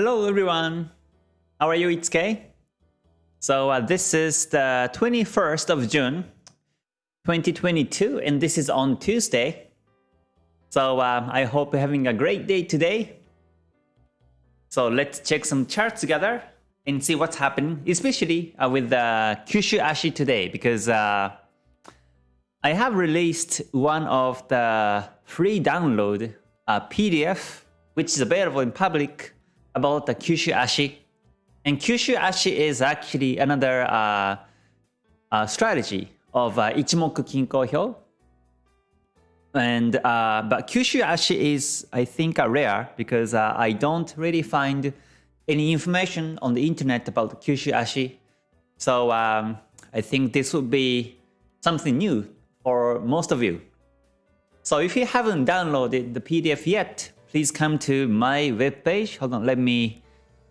Hello everyone. How are you? It's Kay. So uh, this is the 21st of June 2022 and this is on Tuesday. So uh, I hope you're having a great day today. So let's check some charts together and see what's happening, especially uh, with the Kyushu Ashi today because uh, I have released one of the free download uh, PDF which is available in public about the Kyushu Ashi. And Kyushu Ashi is actually another uh, uh, strategy of uh, Ichimoku Kinko Hyo. And uh, but Kyushu Ashi is I think rare because uh, I don't really find any information on the internet about Kyushu Ashi. So um, I think this would be something new for most of you. So if you haven't downloaded the PDF yet, please come to my webpage. Hold on, let me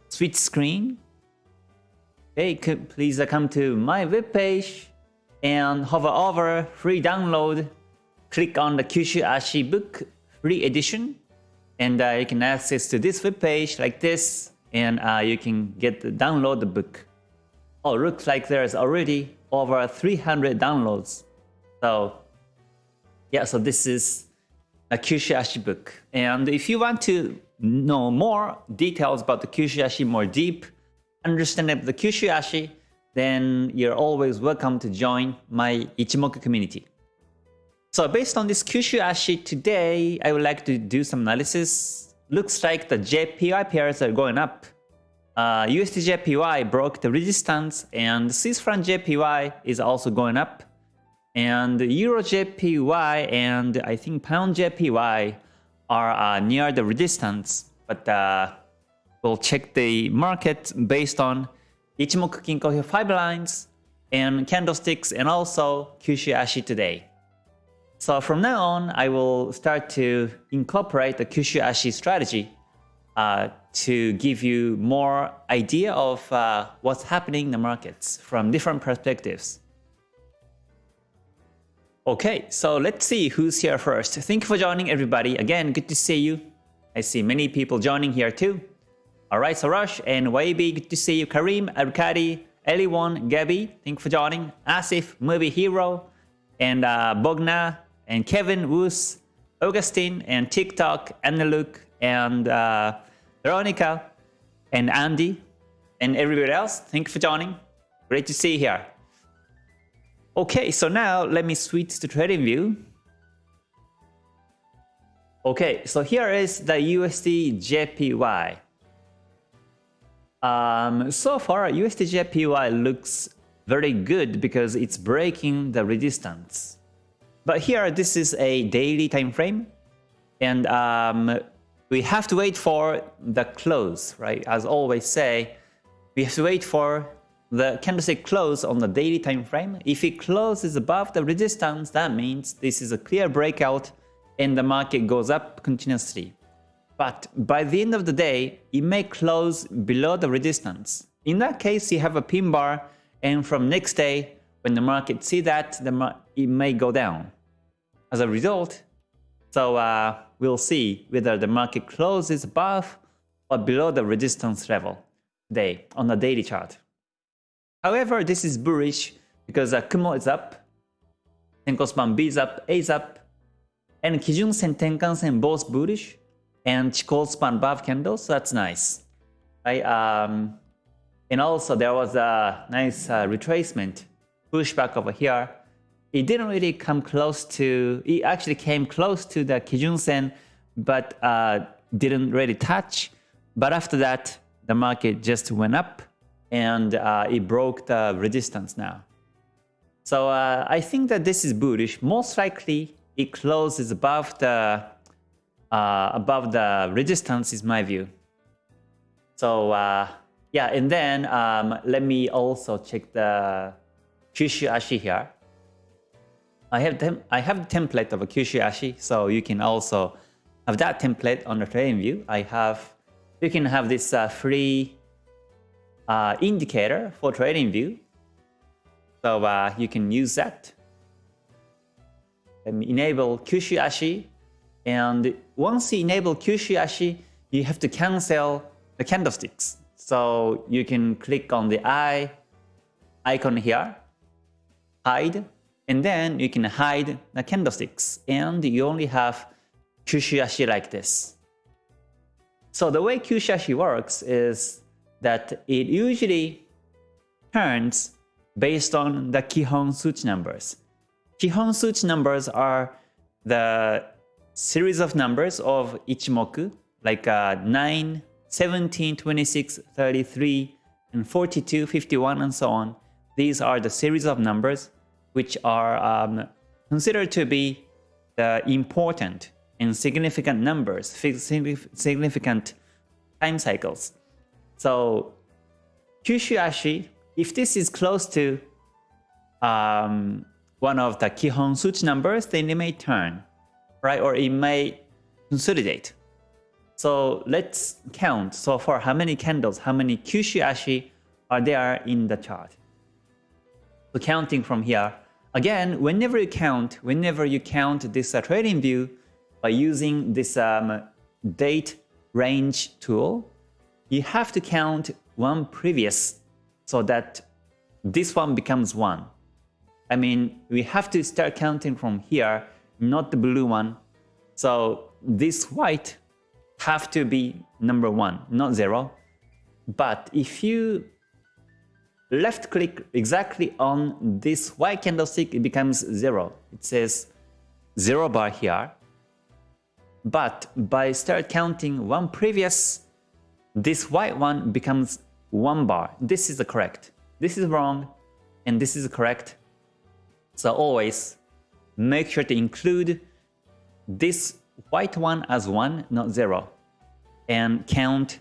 switch screen. Okay, please come to my webpage and hover over free download. Click on the Kyushu Ashi book free edition and uh, you can access to this webpage like this and uh, you can get the download the book. Oh, looks like there's already over 300 downloads. So yeah, so this is a Kyushu Ashi book. And if you want to know more details about the Kyushu Ashi, more deep understanding of the Kyushu Ashi, then you're always welcome to join my Ichimoku community. So based on this Kyushu Ashi today, I would like to do some analysis. Looks like the JPY pairs are going up. Uh, USD JPY broke the resistance and Swiss franc JPY is also going up and Euro JPY and I think Pound JPY are uh, near the resistance, but uh, we'll check the market based on Ichimoku Kinko Hyo 5 lines and candlesticks and also Kyushu Ashi today. So from now on, I will start to incorporate the Kyushu Ashi strategy uh, to give you more idea of uh, what's happening in the markets from different perspectives. Okay, so let's see who's here first. Thank you for joining everybody. Again, good to see you. I see many people joining here too. Alright, Sarash and YB, good to see you. Karim, Arkady, Eliwan, Gabby, thank you for joining. Asif, Movie Hero, and uh, Bogna, and Kevin, Woos, Augustine, and TikTok, Luke, and uh, Veronica, and Andy, and everybody else. Thank you for joining. Great to see you here. Okay, so now let me switch to trading view. Okay, so here is the USD JPY. Um, so far, USD JPY looks very good because it's breaking the resistance. But here, this is a daily time frame, and um, we have to wait for the close, right? As always say, we have to wait for the candlestick close on the daily time frame. If it closes above the resistance, that means this is a clear breakout and the market goes up continuously. But by the end of the day, it may close below the resistance. In that case, you have a pin bar and from next day, when the market see that, the it may go down. As a result, so uh, we'll see whether the market closes above or below the resistance level today on the daily chart. However, this is bullish because uh, Kumo is up, Senko span B is up, A is up, and Kijun Sen, Tenkan Sen both bullish, and Chikou span above candles, so that's nice. Right? Um, and also there was a nice uh, retracement, pushback over here. It didn't really come close to, it actually came close to the Kijun Sen, but uh, didn't really touch. But after that, the market just went up and uh, it broke the resistance now. So uh, I think that this is bullish. Most likely it closes above the uh, above the resistance is my view. So uh, yeah, and then um, let me also check the Kyushu Ashi here. I have them. I have the template of a Kyushu Ashi, so you can also have that template on the trading view. I have you can have this uh, free uh, indicator for trading view. So uh, you can use that. And enable Kyushu Ashi. And once you enable Kyushu Ashi, you have to cancel the candlesticks. So you can click on the eye icon here, hide, and then you can hide the candlesticks and you only have Kyushu Ashi like this. So the way Kyushu Ashi works is that it usually turns based on the Kihon Suchi numbers. Kihon Suchi numbers are the series of numbers of Ichimoku, like uh, 9, 17, 26, 33, and 42, 51, and so on. These are the series of numbers which are um, considered to be the important and significant numbers, significant time cycles. So Kyushu Ashi, if this is close to um, one of the Kihon Suchi numbers, then it may turn, right? Or it may consolidate. So let's count so far how many candles, how many Kyushu Ashi are there in the chart. So counting from here, again, whenever you count, whenever you count this uh, trading view by using this um, date range tool, you have to count one previous so that this one becomes one. I mean, we have to start counting from here, not the blue one. So this white have to be number one, not zero. But if you left click exactly on this white candlestick, it becomes zero. It says zero bar here. But by start counting one previous, this white one becomes one bar. This is correct. This is wrong, and this is correct. So always make sure to include this white one as one, not zero, and count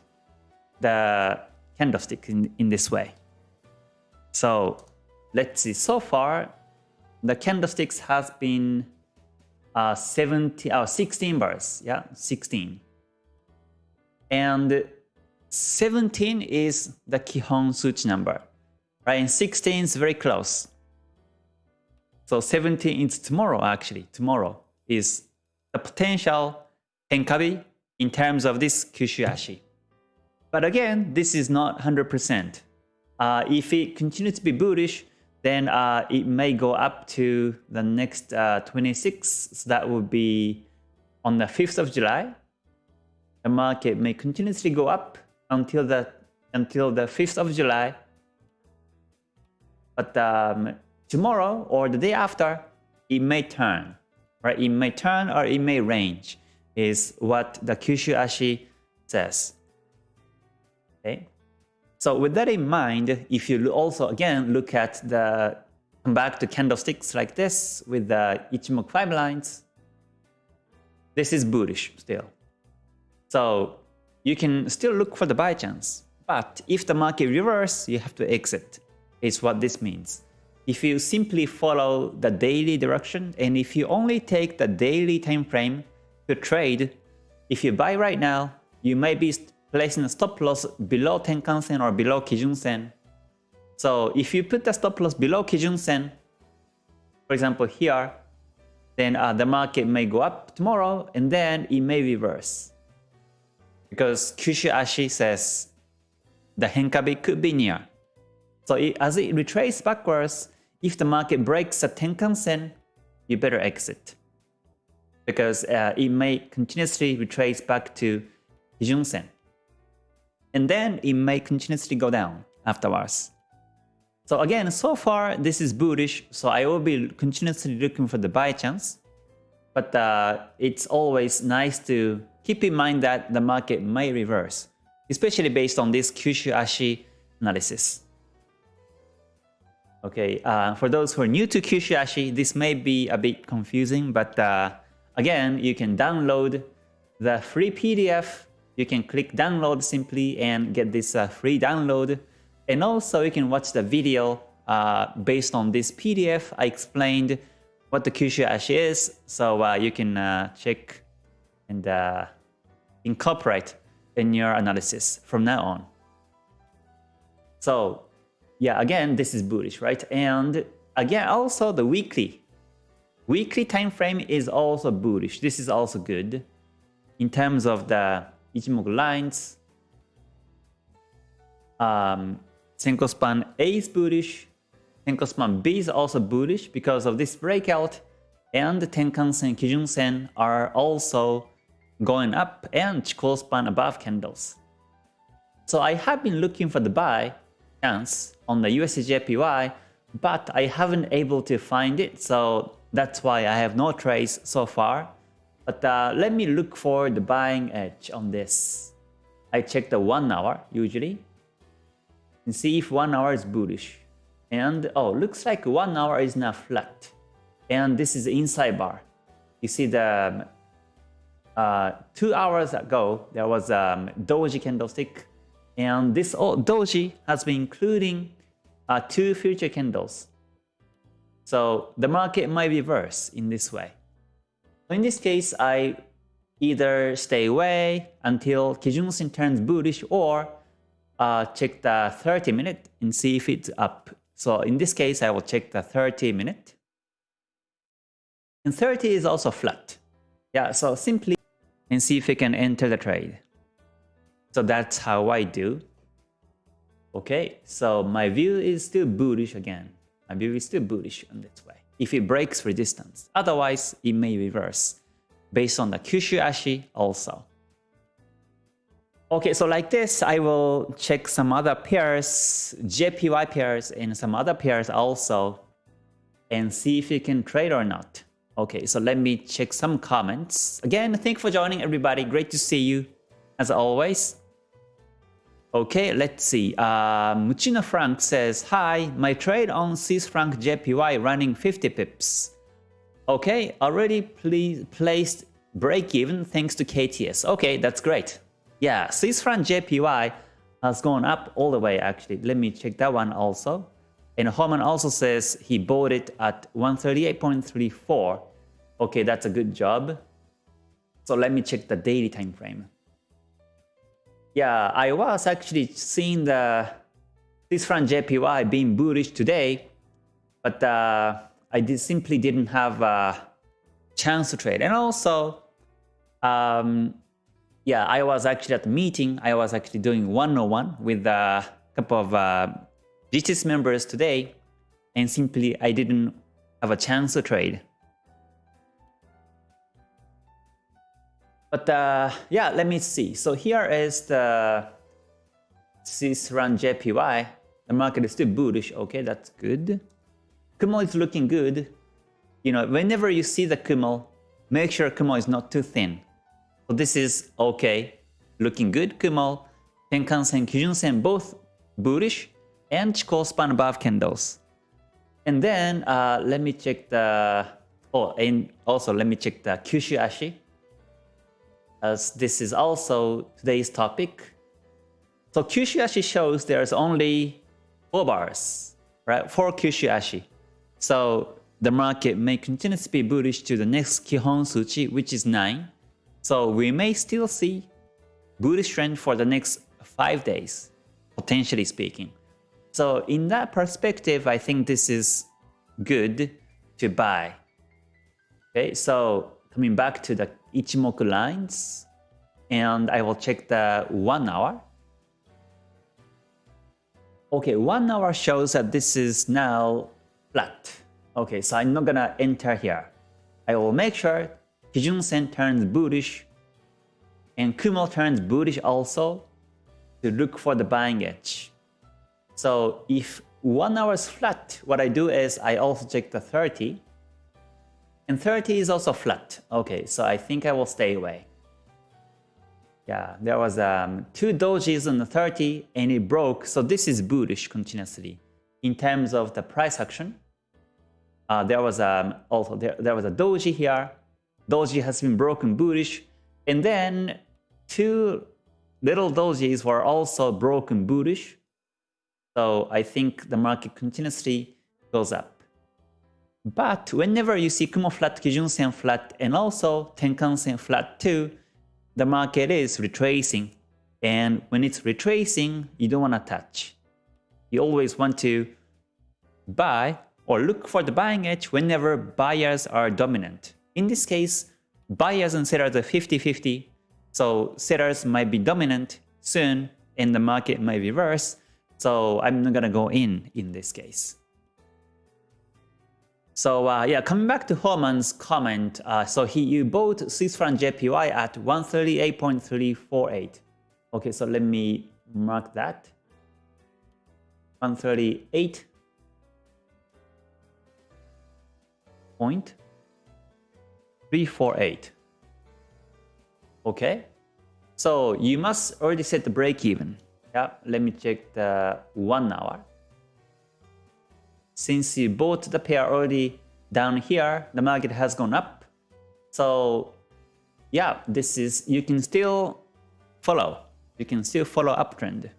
the candlestick in, in this way. So let's see, so far the candlesticks has been uh, 17, uh, 16 bars, yeah, 16. And 17 is the Kihon Suchi number, right? And 16 is very close. So 17 is tomorrow actually, tomorrow is the potential Henkabi in terms of this Kyushu Ashi. But again, this is not 100%. Uh, if it continues to be bullish, then uh, it may go up to the next uh, 26. So that would be on the 5th of July. The market may continuously go up until the until the 5th of July. But um, tomorrow or the day after, it may turn. Right? It may turn or it may range is what the Kyushu Ashi says. Okay. So with that in mind, if you also again look at the come back to candlesticks like this with the Ichimoku 5 lines, this is bullish still. So you can still look for the buy chance. But if the market reverses, you have to exit, is what this means. If you simply follow the daily direction and if you only take the daily time frame to trade, if you buy right now, you may be placing a stop loss below Tenkan-sen or below Kijun-sen. So if you put the stop loss below Kijun-sen, for example here, then uh, the market may go up tomorrow and then it may reverse. Because Kyushu Ashi says the Henkabi could be near. So it, as it retraces backwards, if the market breaks the Tenkan-sen, you better exit. Because uh, it may continuously retrace back to Kijun-sen and then it may continuously go down afterwards. So again, so far this is bullish, so I will be continuously looking for the buy chance. But uh, it's always nice to keep in mind that the market may reverse, especially based on this Kyushu Ashi analysis. Okay, uh, for those who are new to Kyushu Ashi, this may be a bit confusing, but uh, again, you can download the free PDF you can click download simply and get this uh, free download. And also you can watch the video uh, based on this PDF. I explained what the Kyushu Ashi is, so uh, you can uh, check and uh, incorporate in your analysis from now on. So yeah, again, this is bullish, right? And again, also the weekly. Weekly time frame is also bullish. This is also good in terms of the Ichimoku lines. um, Senko span A is bullish, Senko span B is also bullish because of this breakout, and the Tenkan-sen, Kijun-sen are also going up and Chikou span above candles. So I have been looking for the buy chance on the USDJPY, but I haven't able to find it, so that's why I have no trades so far. But uh, let me look for the buying edge on this. I check the 1 hour usually and see if 1 hour is bullish. And oh, looks like 1 hour is now flat. And this is the inside bar. You see the uh, 2 hours ago there was a um, doji candlestick and this doji has been including uh, two future candles. So the market might reverse in this way. In this case, I either stay away until Kijun-sen turns bullish or uh, check the 30 minute and see if it's up. So in this case, I will check the 30 minute. And 30 is also flat. Yeah, so simply and see if we can enter the trade. So that's how I do. Okay, so my view is still bullish again. My view is still bullish on this way if it breaks resistance. Otherwise, it may reverse based on the Kyushu Ashi also. Okay, so like this, I will check some other pairs, JPY pairs and some other pairs also and see if you can trade or not. Okay, so let me check some comments. Again, thank for joining everybody. Great to see you as always. Okay, let's see. Uh, Muchina Frank says, Hi, my trade on Swiss franc JPY running 50 pips. Okay, already placed break even thanks to KTS. Okay, that's great. Yeah, Swiss franc JPY has gone up all the way actually. Let me check that one also. And Homan also says he bought it at 138.34. Okay, that's a good job. So let me check the daily time frame. Yeah, I was actually seeing the this franc JPY being bullish today, but uh, I did, simply didn't have a chance to trade. And also, um, yeah, I was actually at the meeting. I was actually doing one-on-one with a couple of uh, GTS members today, and simply I didn't have a chance to trade. But uh, yeah, let me see. So here is the Swiss franc JPY. The market is still bullish. Okay, that's good. Kumo is looking good. You know, whenever you see the Kumo, make sure Kumo is not too thin. So this is okay. Looking good, Kumo. Tenkan-sen, Kijun-sen both bullish and Chikou span above candles. And then uh, let me check the, oh, and also let me check the Kyushu Ashi as this is also today's topic. So Kyushu Ashi shows there's only four bars, right? Four Kyushu Ashi. So the market may continue to be bullish to the next Kihon Suchi, which is 9. So we may still see bullish trend for the next 5 days, potentially speaking. So in that perspective, I think this is good to buy. Okay, so coming back to the Ichimoku lines and I will check the 1 hour. Okay, 1 hour shows that this is now flat. Okay, so I'm not gonna enter here. I will make sure Kijun-sen turns bullish and Kumo turns bullish also to look for the buying edge. So if 1 hour is flat, what I do is I also check the 30 and 30 is also flat. Okay, so I think I will stay away. Yeah, there was um, two dojis on the 30 and it broke. So this is bullish continuously. In terms of the price action, uh, there was um, also there, there was a doji here. Doji has been broken bullish. And then two little dojis were also broken bullish. So I think the market continuously goes up. But whenever you see Kumo flat, Kijun-sen flat, and also Tenkan-sen flat too, the market is retracing. And when it's retracing, you don't want to touch. You always want to buy or look for the buying edge whenever buyers are dominant. In this case, buyers and sellers are 50-50, so sellers might be dominant soon and the market might reverse. So I'm not gonna go in in this case. So uh, yeah, coming back to Horman's comment, uh, so he you bought Swiss JPY at 138.348. Okay, so let me mark that. 138 point 348. Okay, so you must already set the break even. Yeah, let me check the one hour. Since you bought the pair already down here, the market has gone up. So yeah, this is, you can still follow. You can still follow uptrend.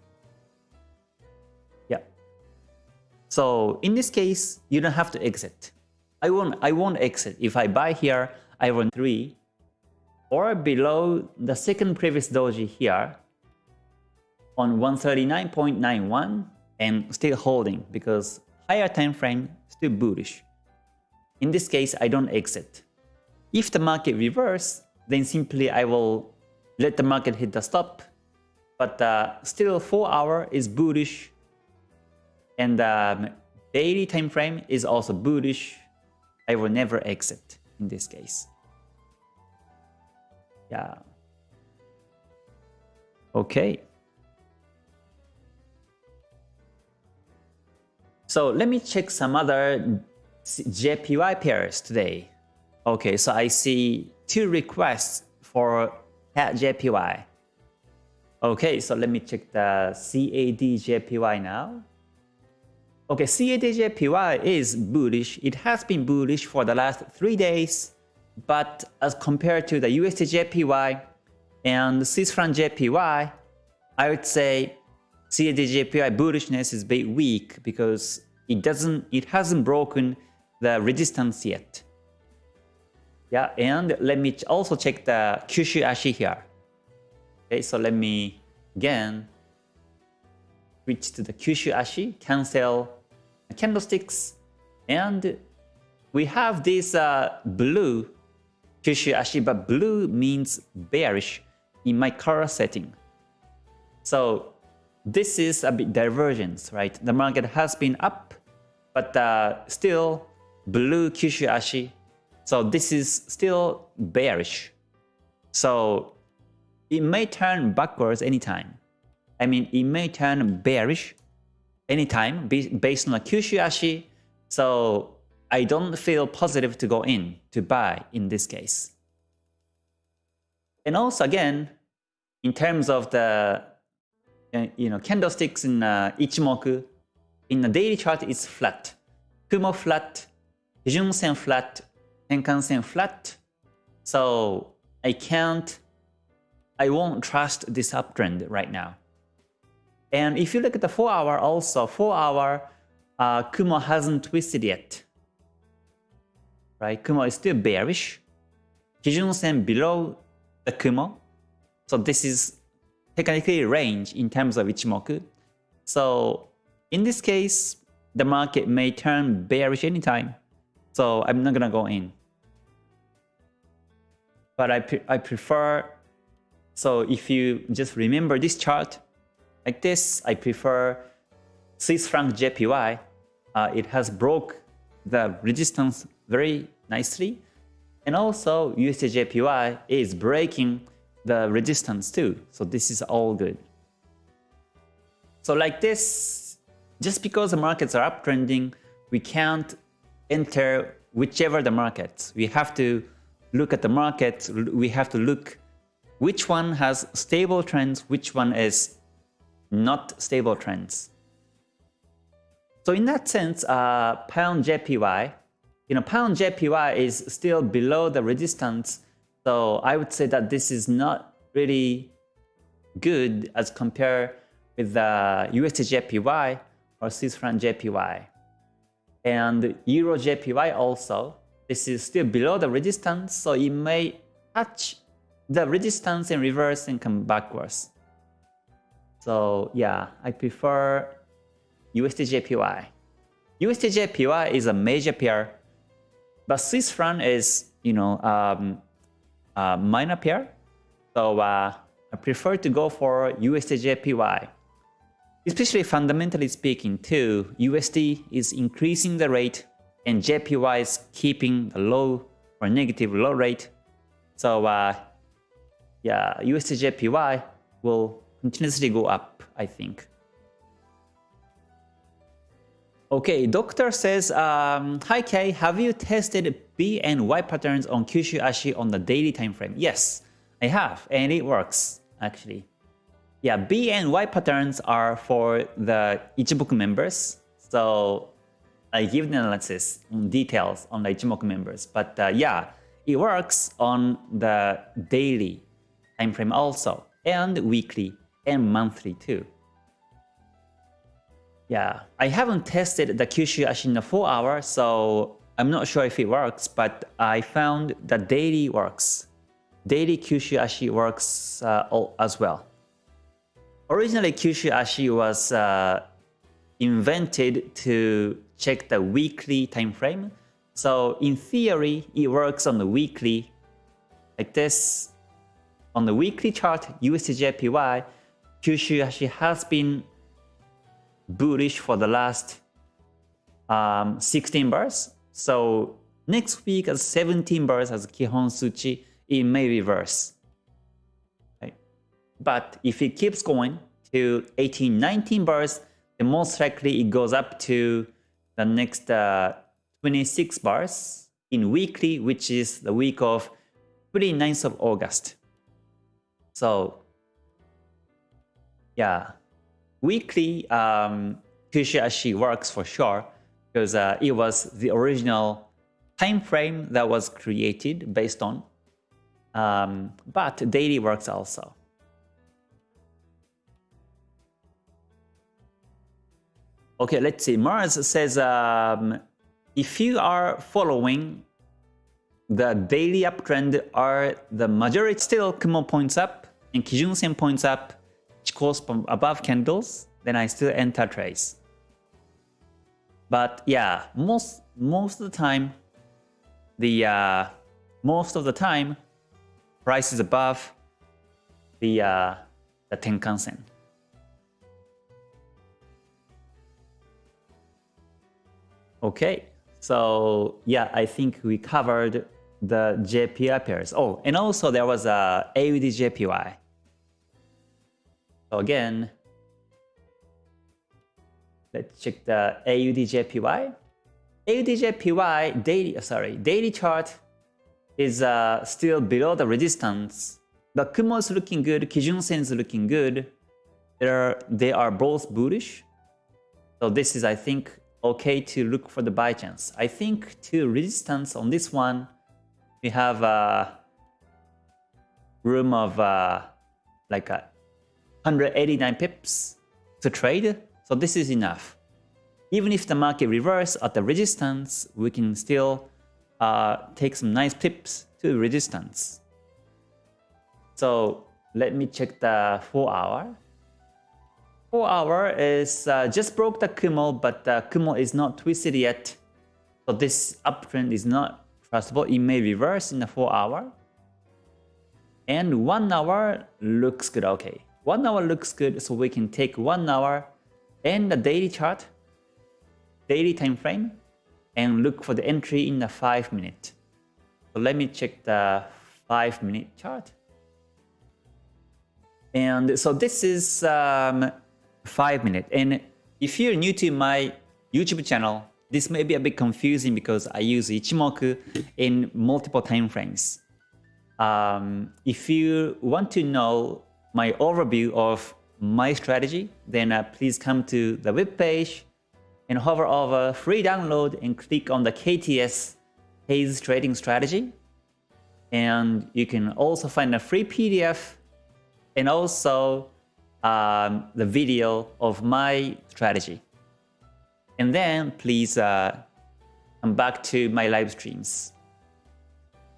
Yeah. So in this case, you don't have to exit. I won't, I won't exit. If I buy here, I want 3 or below the second previous doji here on 139.91 and still holding because higher time frame still bullish. In this case, I don't exit. If the market reverse, then simply I will let the market hit the stop. But uh, still 4 hour is bullish and um, daily time frame is also bullish. I will never exit in this case. Yeah. Okay. So let me check some other JPY pairs today. Okay, so I see two requests for CAD JPY. Okay, so let me check the CAD JPY now. Okay, CAD JPY is bullish. It has been bullish for the last three days, but as compared to the USD JPY and Swiss franc JPY, I would say CAD JPY bullishness is bit weak because it doesn't, it hasn't broken the resistance yet. Yeah, and let me also check the Kyushu Ashi here. Okay, so let me again switch to the Kyushu Ashi, cancel candlesticks, and we have this uh, blue Kyushu Ashi, but blue means bearish in my color setting. So this is a bit divergence, right? The market has been up, but uh, still blue Kyushu Ashi. So this is still bearish. So it may turn backwards anytime. I mean, it may turn bearish anytime based on the Kyushu Ashi. So I don't feel positive to go in, to buy in this case. And also again, in terms of the you know candlesticks in uh, Ichimoku, in the daily chart it's flat. Kumo flat, Kijun Sen flat, Tenkan Sen flat. So I can't, I won't trust this uptrend right now. And if you look at the 4 hour also, 4 hour uh, Kumo hasn't twisted yet. Right, Kumo is still bearish. Kijun Sen below the Kumo. So this is technically range in terms of Ichimoku. So in this case, the market may turn bearish anytime. So I'm not gonna go in. But I, pre I prefer, so if you just remember this chart, like this, I prefer Swiss franc JPY. Uh, it has broke the resistance very nicely. And also USD JPY is breaking the resistance too. So this is all good. So like this, just because the markets are uptrending, we can't enter whichever the markets. We have to look at the market. We have to look which one has stable trends, which one is not stable trends. So in that sense, uh, pound JPY, you know, pound JPY is still below the resistance. So I would say that this is not really good as compared with the USD JPY or Swiss franc JPY and Euro JPY also. This is still below the resistance, so it may touch the resistance and reverse and come backwards. So yeah, I prefer USD JPY. USD JPY is a major pair, but Swiss franc is, you know, um, a minor pair. So uh, I prefer to go for USD JPY. especially fundamentally speaking too, USD is increasing the rate and JPY is keeping the low or negative low rate. So uh, yeah, USD JPY will continuously go up, I think. Okay, doctor says, um, Hi Kay, have you tested B and Y patterns on Kyushu Ashi on the daily time frame? Yes, I have, and it works actually. Yeah, B and Y patterns are for the Ichimoku members. So I give the analysis on details on the Ichimoku members. But uh, yeah, it works on the daily time frame also, and weekly and monthly too. Yeah, I haven't tested the Kyushu Ashi in the 4 hour, so I'm not sure if it works, but I found that daily works. Daily Kyushu Ashi works uh, as well. Originally, Kyushu Ashi was uh, invented to check the weekly time frame. So in theory, it works on the weekly like this. On the weekly chart, USDJPY, Kyushu Ashi has been bullish for the last um, 16 bars. So next week as 17 bars as Kihon Suchi, it may reverse. But if it keeps going to 18, 19 bars, then most likely it goes up to the next uh, 26 bars in weekly, which is the week of 29th of August. So yeah, weekly um, works for sure because uh, it was the original time frame that was created based on. Um, but daily works also. Okay, let's see. Mars says, um, if you are following the daily uptrend, are the majority still Kumo points up and Kijun Sen points up, goes from above candles, then I still enter trades. But yeah, most most of the time, the uh, most of the time, price is above the uh, the Tenkan Sen. Okay, so yeah, I think we covered the JPY pairs. Oh, and also there was a AUD JPY. So again, let's check the AUDJPY. AUDJPY daily, uh, sorry, daily chart is uh, still below the resistance. The Kumo is looking good, Kijun Sen is looking good. They're, they are both bullish. So this is, I think, okay to look for the buy chance. I think to resistance on this one, we have a room of uh, like a 189 pips to trade. So this is enough. Even if the market reverse at the resistance, we can still uh, take some nice pips to resistance. So let me check the 4 hour. 4 hour is uh, just broke the Kumo, but the Kumo is not twisted yet. So this uptrend is not trustable. It may reverse in the 4 hour. And 1 hour looks good. Okay, 1 hour looks good. So we can take 1 hour and the daily chart, daily time frame, and look for the entry in the 5 minute. So let me check the 5 minute chart. And so this is um, 5 minutes. And if you're new to my YouTube channel, this may be a bit confusing because I use Ichimoku in multiple time frames. Um, if you want to know my overview of my strategy, then uh, please come to the web page and hover over free download and click on the KTS Haze Trading Strategy. And you can also find a free PDF and also um, the video of my strategy. And then please uh, come back to my live streams.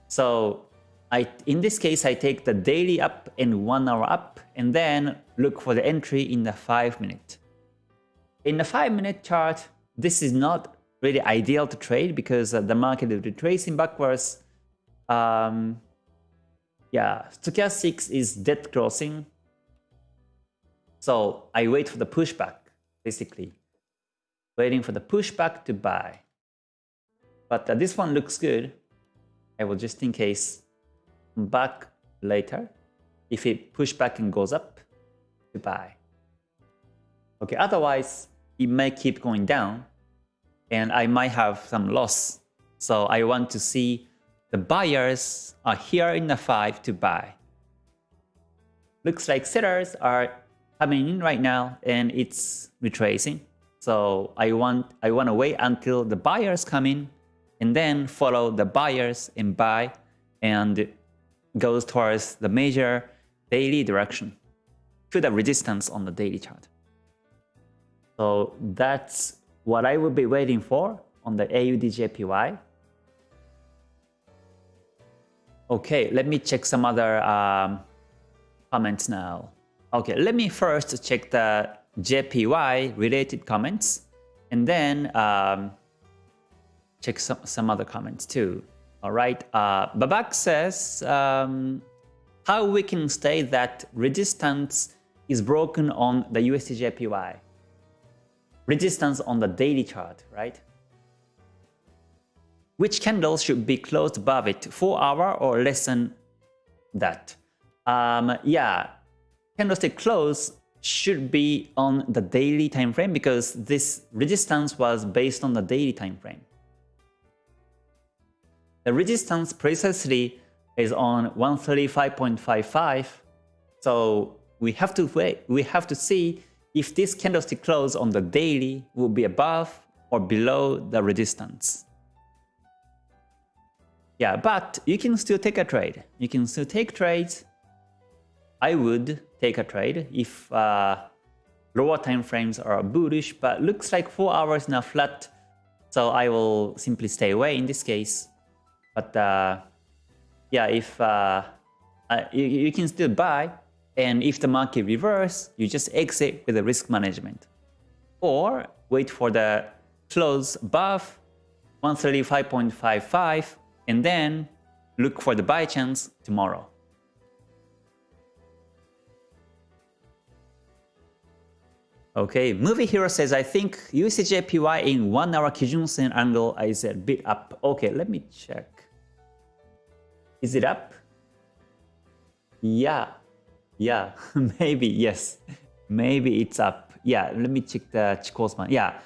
So I, in this case, I take the daily up and one hour up and then look for the entry in the five minute. In the five minute chart, this is not really ideal to trade because uh, the market is retracing backwards. Um, yeah, stochastic is dead crossing so I wait for the pushback. basically. Waiting for the pushback to buy. But uh, this one looks good. I will just in case back later. If it push back and goes up, to buy. Okay, otherwise it may keep going down and I might have some loss. So I want to see the buyers are here in the 5 to buy. Looks like sellers are coming in right now and it's retracing. So I want I want to wait until the buyers come in and then follow the buyers and buy and goes towards the major daily direction to the resistance on the daily chart. So that's what I will be waiting for on the AUDJPY. Okay, let me check some other um, comments now. Okay, let me first check the JPY related comments and then um, check some, some other comments too. All right, uh, Babak says um, how we can say that resistance is broken on the USDJPY resistance on the daily chart, right? Which candle should be closed above it, 4 hour or less than that? Um, yeah, candlestick close should be on the daily time frame because this resistance was based on the daily time frame. The resistance precisely is on 135.55, so we have to wait. We have to see if this candlestick close on the daily will be above or below the resistance. Yeah, but you can still take a trade. You can still take trades. I would take a trade if uh, lower time frames are bullish, but looks like 4 hours now flat. So I will simply stay away in this case. But uh, yeah, if uh, uh you, you can still buy, and if the market reverse, you just exit with the risk management. Or wait for the close above 135.55 and then look for the buy chance tomorrow. Okay, Movie Hero says, I think USDJPY in 1 hour Kijun Sen angle is a bit up. Okay, let me check. Is it up? Yeah, yeah, maybe, yes. Maybe it's up. Yeah, let me check the Chikou span. Yeah,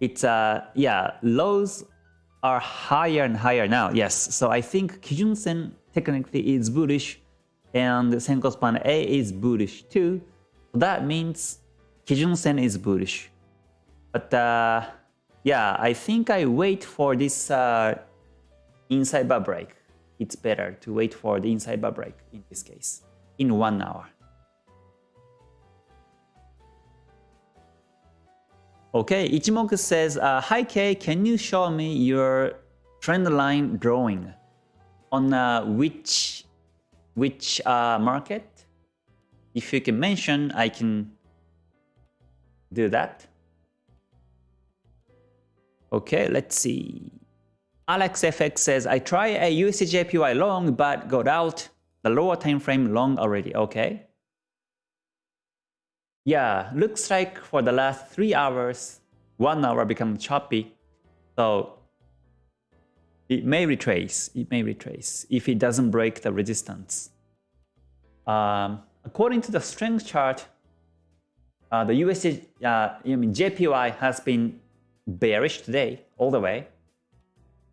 it's, uh, yeah, lows are higher and higher now. Yes, so I think Kijun Sen technically is bullish and Senko span A is bullish too. That means Kijun Sen is bullish. But uh, yeah, I think I wait for this uh, inside bar break. It's better to wait for the inside bar break in this case, in one hour. Okay, Ichimoku says, uh, Hi Kay, can you show me your trend line drawing on uh, which which uh, market? If you can mention, I can do that. Okay, let's see. AlexFX says, I try a USDJPY long but got out the lower time frame long already. Okay. Yeah, looks like for the last three hours, one hour become choppy. So it may retrace, it may retrace if it doesn't break the resistance. Um, according to the strength chart, uh, the USD, uh, I mean JPY has been bearish today all the way.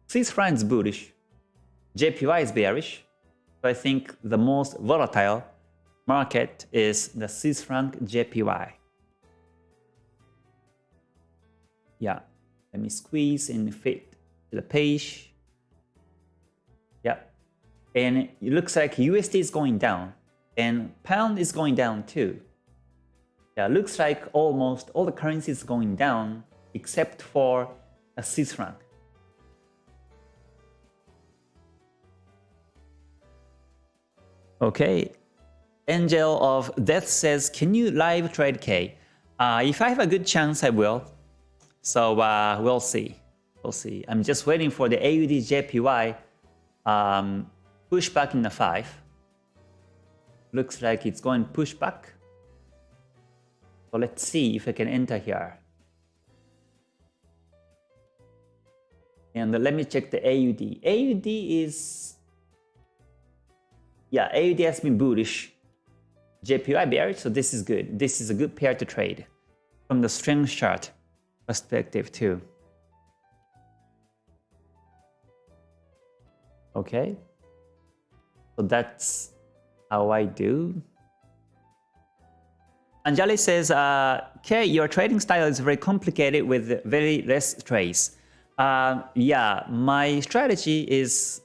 Swiss franc is bullish. JPY is bearish. So I think the most volatile market is the Swiss franc JPY. Yeah, let me squeeze and fit the page. Yeah, and it looks like USD is going down and pound is going down too. Yeah, looks like almost all the currencies going down except for a Swiss franc. Okay. Angel of Death says, can you live trade K? Uh, if I have a good chance, I will. So uh, we'll see. We'll see. I'm just waiting for the AUD JPY um, push back in the 5. Looks like it's going push back. So let's see if I can enter here. And let me check the AUD. AUD is yeah, AUD has been bullish. JPY bearish, so this is good. This is a good pair to trade from the strength chart perspective too. Okay, so that's how I do. Anjali says, uh, okay, your trading style is very complicated with very less trades. Uh, yeah, my strategy is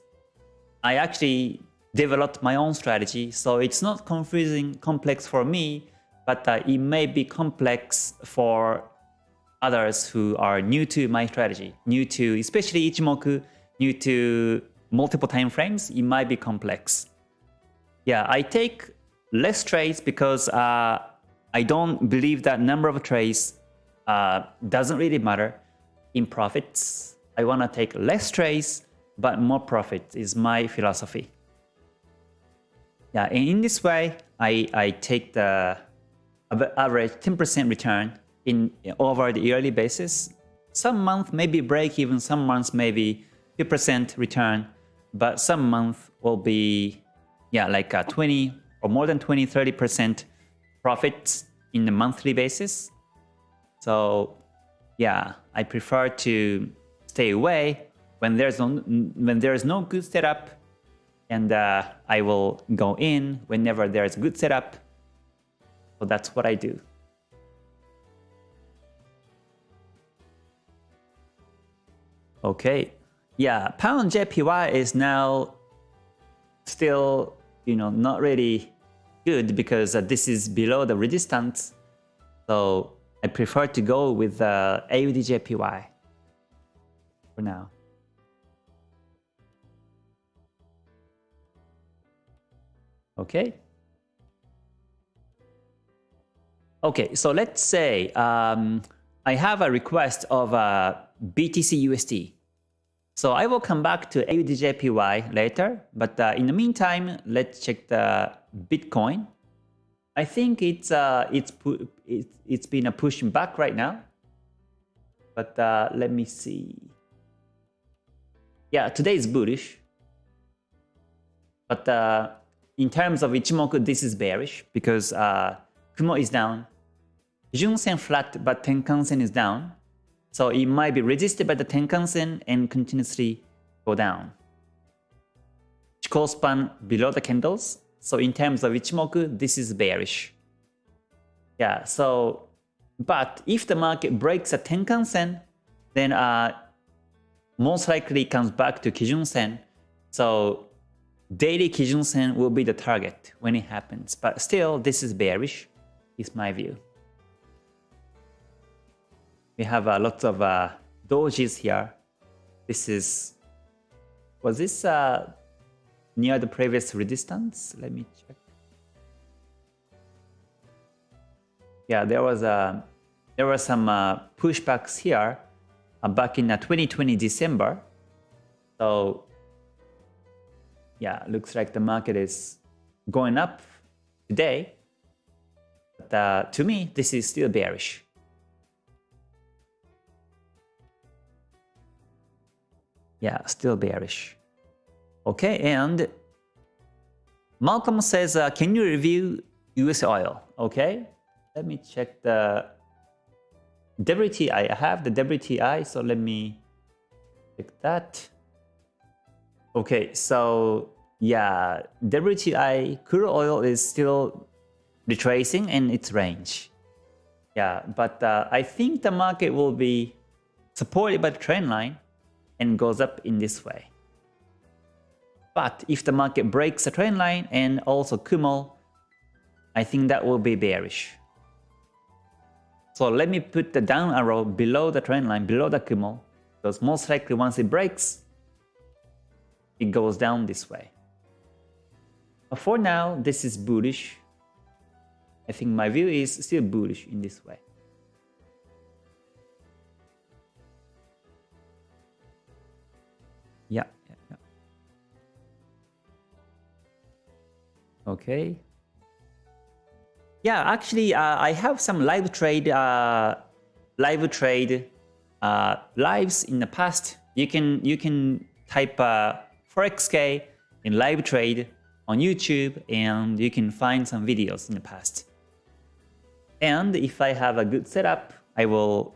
I actually developed my own strategy, so it's not confusing, complex for me, but uh, it may be complex for others who are new to my strategy, new to especially Ichimoku, new to multiple time frames, it might be complex. Yeah, I take less trades because uh, I don't believe that number of trades uh, doesn't really matter in profits. I want to take less trades, but more profit is my philosophy. Yeah, and in this way, I, I take the average 10% return in over the yearly basis. Some month maybe break even, some months maybe 2% return, but some month will be yeah like a 20 or more than 20 30% profits in the monthly basis. So yeah, I prefer to stay away when there's no when there's no good setup and uh, I will go in whenever there's good setup. So that's what I do. Okay, yeah, pound JPY is now still, you know, not really good because uh, this is below the resistance. So I prefer to go with uh, AUD JPY for now. Okay. Okay, so let's say um, I have a request of uh, BTC USD. So I will come back to AUDJPY later, but uh, in the meantime, let's check the Bitcoin. I think it's uh, it's it's it's been a pushing back right now, but uh, let me see. Yeah, today is bullish, but uh, in terms of Ichimoku, this is bearish because uh, Kumo is down, Junsen flat, but Tenkan-sen is down. So it might be resisted by the Tenkan-sen and continuously go down. Chikou span below the candles. So in terms of Ichimoku, this is bearish. Yeah, so, but if the market breaks a Tenkan-sen, then uh, most likely comes back to Kijun-sen. So daily Kijun-sen will be the target when it happens. But still, this is bearish, is my view. We have uh, lots of uh, dojis here. This is, was this uh, near the previous resistance? Let me check. Yeah, there was a, uh, there were some uh, pushbacks here uh, back in uh, 2020 December. So yeah, looks like the market is going up today. But uh, to me, this is still bearish. Yeah, still bearish. Okay, and Malcolm says, uh, can you review US oil? Okay, let me check the WTI. I have the WTI, so let me check that. Okay, so yeah, WTI crude oil is still retracing in its range. Yeah, but uh, I think the market will be supported by the trend line and goes up in this way. But if the market breaks the trend line and also Kumo, I think that will be bearish. So let me put the down arrow below the trend line, below the Kumo, because most likely once it breaks, it goes down this way. But for now, this is bullish. I think my view is still bullish in this way. Yeah, yeah, yeah. Okay. Yeah, actually, uh, I have some live trade, uh, live trade uh, lives in the past you can you can type uh, ForexK in live trade on YouTube and you can find some videos in the past. And if I have a good setup, I will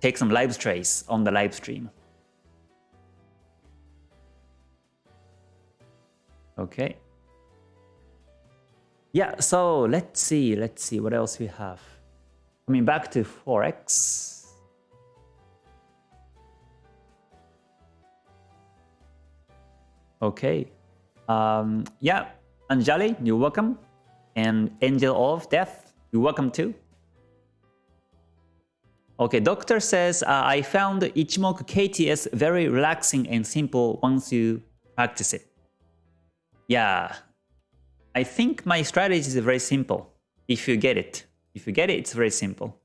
take some live trades on the live stream. Okay. Yeah, so let's see, let's see what else we have. Coming back to Forex. Okay. Um, yeah, Anjali, you're welcome. And Angel of Death, you're welcome too. Okay, doctor says, uh, I found Ichimoku KTS very relaxing and simple once you practice it. Yeah, I think my strategy is very simple. If you get it, if you get it, it's very simple.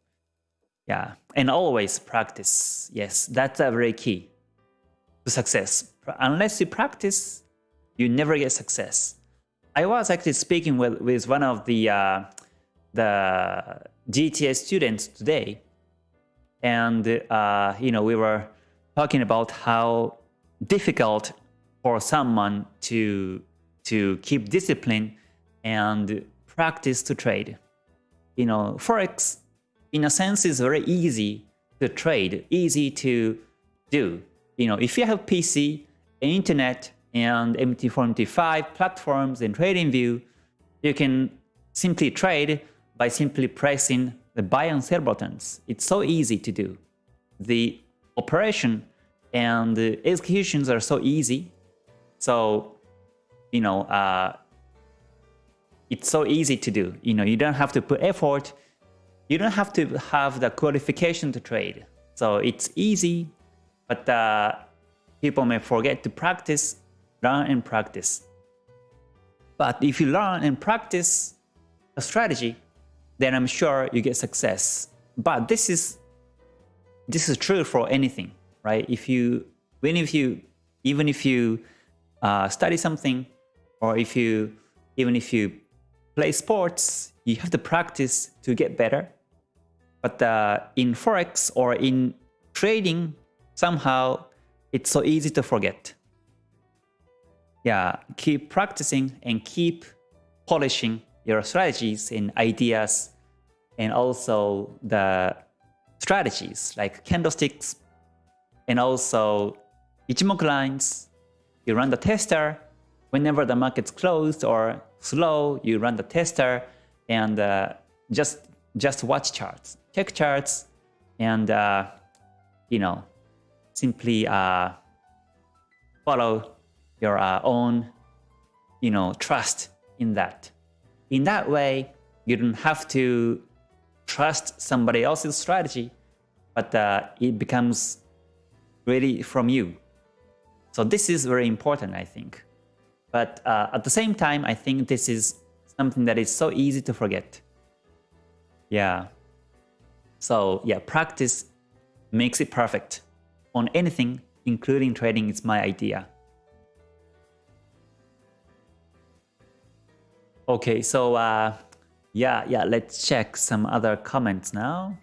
Yeah, and always practice. Yes, that's a very key to success. Unless you practice, you never get success. I was actually speaking with, with one of the uh, the GTS students today, and uh, you know we were talking about how difficult for someone to to keep discipline and practice to trade. You know, Forex, in a sense, is very easy to trade, easy to do. You know, if you have PC, internet, and MT4MT5 platforms and trading view, you can simply trade by simply pressing the buy and sell buttons. It's so easy to do. The operation and the executions are so easy. So you know, uh, it's so easy to do. You know, you don't have to put effort. You don't have to have the qualification to trade. So it's easy, but uh, people may forget to practice, learn and practice. But if you learn and practice a strategy, then I'm sure you get success. But this is this is true for anything, right? If you even if you even if you uh, study something or if you even if you play sports, you have to practice to get better. But uh, in Forex or in trading, somehow it's so easy to forget. Yeah, keep practicing and keep polishing your strategies and ideas and also the strategies like candlesticks and also Ichimoku lines. You run the tester whenever the market's closed or slow, you run the tester and uh, just just watch charts, check charts, and uh, you know simply uh, follow your uh, own you know trust in that. In that way, you don't have to trust somebody else's strategy, but uh, it becomes really from you. So this is very important, I think. But uh, at the same time, I think this is something that is so easy to forget. Yeah. So yeah, practice makes it perfect on anything, including trading is my idea. Okay, so uh, yeah, yeah, let's check some other comments now.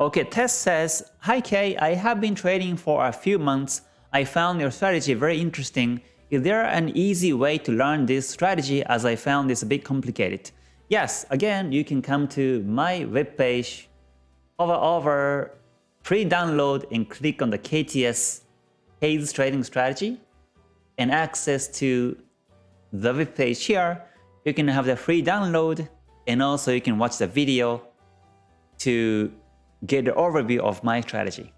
Okay, Tess says, Hi Kay, I have been trading for a few months. I found your strategy very interesting is there an easy way to learn this strategy as I found this a bit complicated? Yes, again, you can come to my webpage, hover over free download and click on the KTS Hayes Trading Strategy and access to the webpage here. You can have the free download and also you can watch the video to get the overview of my strategy.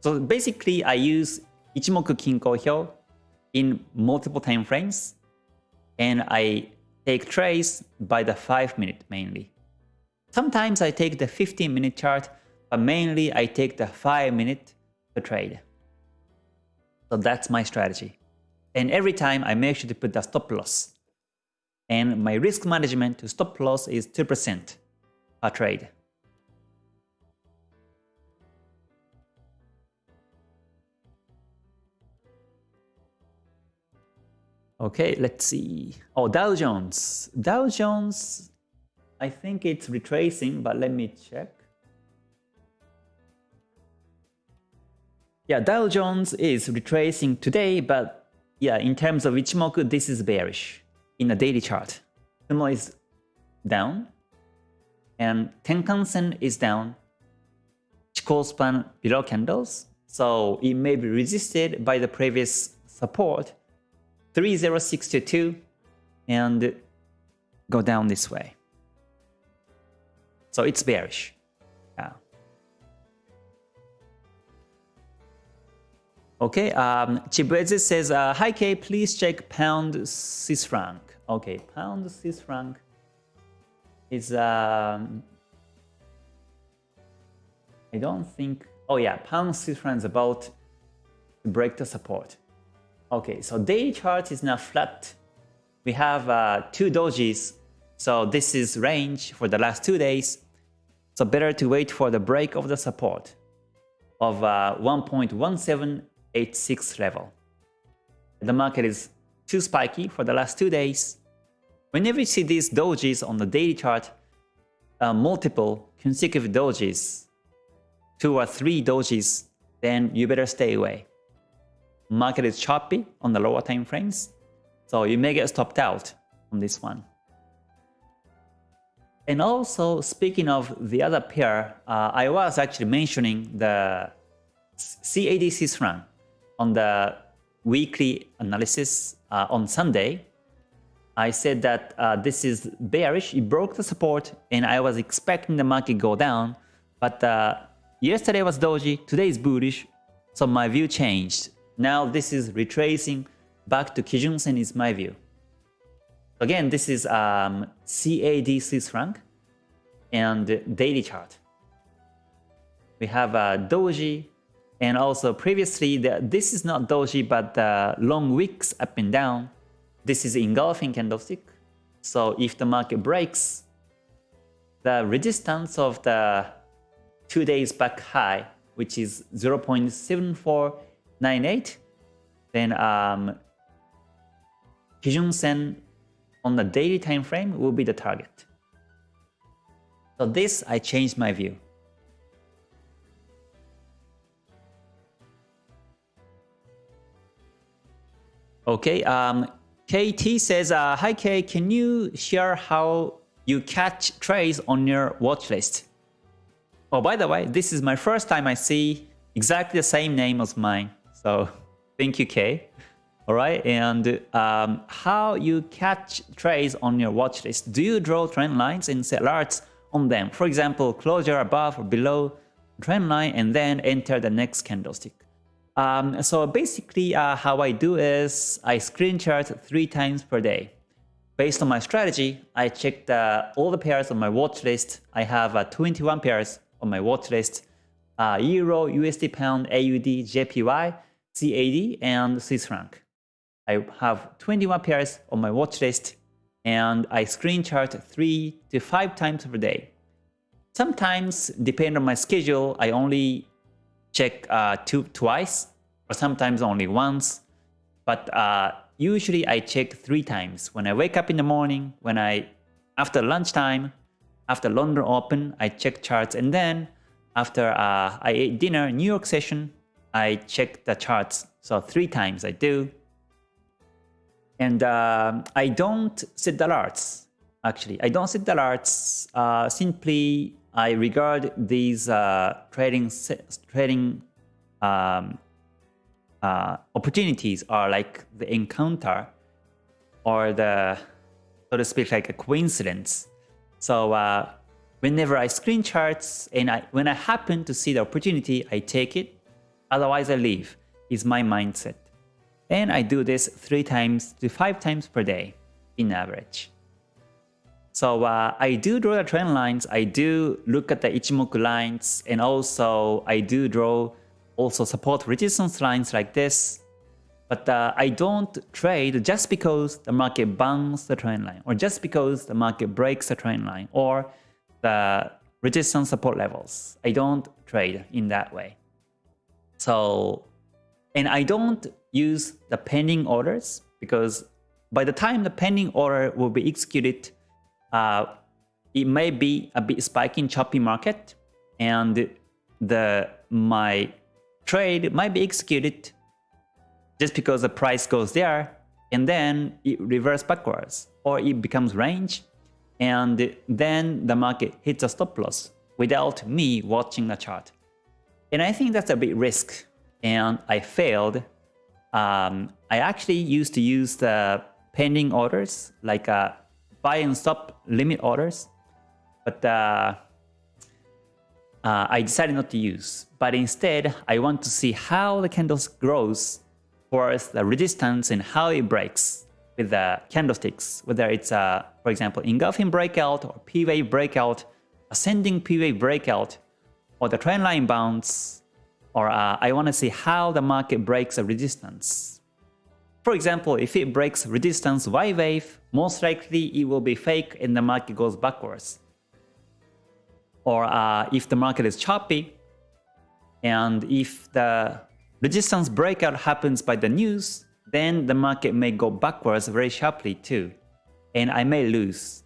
So basically, I use Ichimoku Kinko Hyo in multiple time frames and I take trades by the 5 minute mainly. Sometimes I take the 15 minute chart, but mainly I take the 5 minute to trade. So that's my strategy. And every time I make sure to put the stop loss. And my risk management to stop loss is 2% per trade. Okay, let's see. Oh, Dow Jones. Dow Jones, I think it's retracing, but let me check. Yeah, Dow Jones is retracing today, but yeah, in terms of Ichimoku, this is bearish in a daily chart. Kumo is down, and Tenkan-sen is down. Chikou span below candles, so it may be resisted by the previous support 30622 and go down this way. So it's bearish. Okay, um, says, uh, Hi K, please check pound Swiss franc. Okay, pound Swiss franc is, um, I don't think, oh yeah, pound Swiss franc is about to break the support. Okay, so daily chart is now flat. We have uh, two dojis, so this is range for the last two days. So better to wait for the break of the support of uh, 1.17 86 level. The market is too spiky for the last two days. Whenever you see these dojis on the daily chart, uh, multiple consecutive dojis, two or three dojis, then you better stay away. Market is choppy on the lower time frames, so you may get stopped out on this one. And also, speaking of the other pair, uh, I was actually mentioning the CAD Swiss franc on the weekly analysis uh, on Sunday, I said that uh, this is bearish, it broke the support and I was expecting the market go down, but uh, yesterday was doji, today is bullish, so my view changed. Now this is retracing back to Kijun Sen is my view. Again, this is um, CAD Swiss franc and daily chart. We have a doji and also previously, the, this is not doji, but the long wicks up and down. This is engulfing candlestick. So if the market breaks, the resistance of the two days back high, which is 0.7498, then um, Kijun Sen on the daily time frame will be the target. So this, I changed my view. Okay, um, KT says, uh, Hi K, can you share how you catch trades on your watch list? Oh, by the way, this is my first time I see exactly the same name as mine. So thank you, K. All right, and um, how you catch trades on your watch list. Do you draw trend lines and set alerts on them? For example, closure above or below trend line and then enter the next candlestick. Um, so basically uh, how I do is I screen chart three times per day. Based on my strategy, I check the, all the pairs on my watch list. I have uh, 21 pairs on my watch list. Uh, Euro, USD Pound, AUD, JPY, CAD, and Swiss franc. I have 21 pairs on my watch list and I screen chart 3 to 5 times per day. Sometimes, depending on my schedule, I only check uh, two, twice or sometimes only once. But uh, usually I check three times. When I wake up in the morning, when I after lunchtime, after London Open, I check charts, and then after uh, I ate dinner, New York session, I check the charts. So three times I do. And uh, I don't set the alerts, actually. I don't set the alerts. Uh, simply I regard these uh, trading trading um, uh, opportunities are like the encounter or the so to speak like a coincidence. So uh, whenever I screen charts and I when I happen to see the opportunity, I take it. Otherwise, I leave. Is my mindset, and I do this three times to five times per day in average. So uh, I do draw the trend lines, I do look at the Ichimoku lines, and also I do draw also support resistance lines like this. But uh, I don't trade just because the market bounces the trend line, or just because the market breaks the trend line, or the resistance support levels. I don't trade in that way. So, and I don't use the pending orders because by the time the pending order will be executed, uh, it may be a bit spiky in choppy market and the my trade might be executed just because the price goes there and then it reverses backwards or it becomes range and then the market hits a stop loss without me watching the chart. And I think that's a big risk and I failed. Um, I actually used to use the pending orders like uh, buy and stop limit orders, but uh, uh, I decided not to use. But instead, I want to see how the candles grows towards the resistance and how it breaks with the candlesticks, whether it's, uh, for example, engulfing breakout or P-wave breakout, ascending P-wave breakout, or the trend line bounce, or uh, I want to see how the market breaks a resistance. For example, if it breaks resistance Y wave, most likely it will be fake and the market goes backwards. Or uh, if the market is choppy, and if the resistance breakout happens by the news, then the market may go backwards very sharply too, and I may lose.